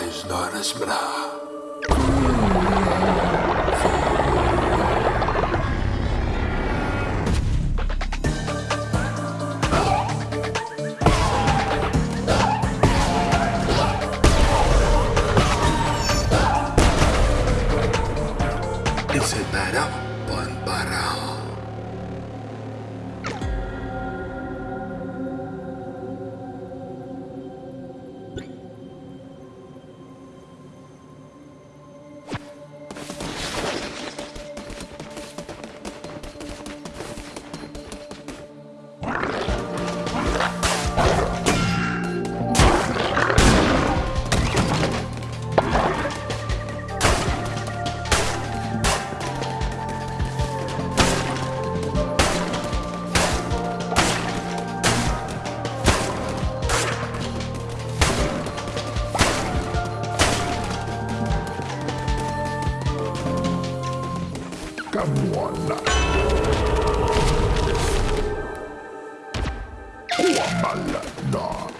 Eyes not as bra. Is it なんだ。コアだ。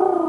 Oh.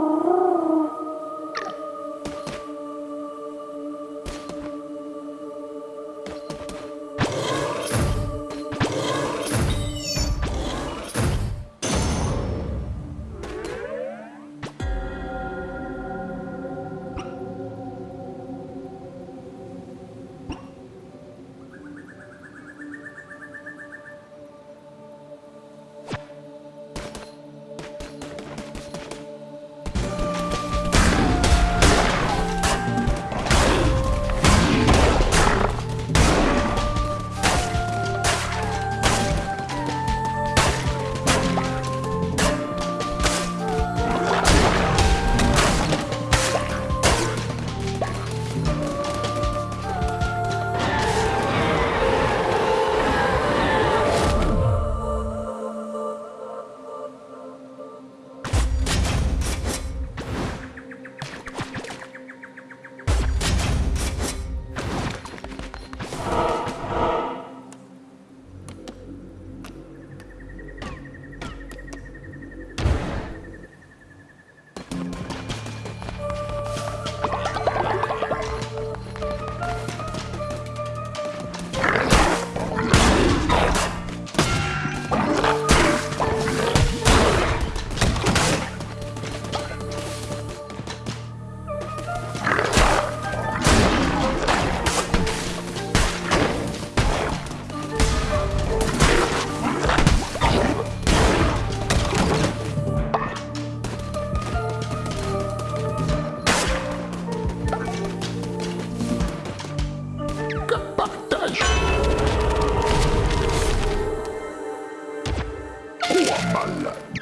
normal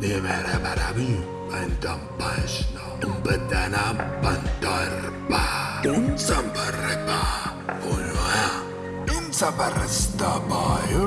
Divarabarabi, Pantampasna, Umpatana, Pantarpa, Unsambarapa, Unoa, Insabarastapaya.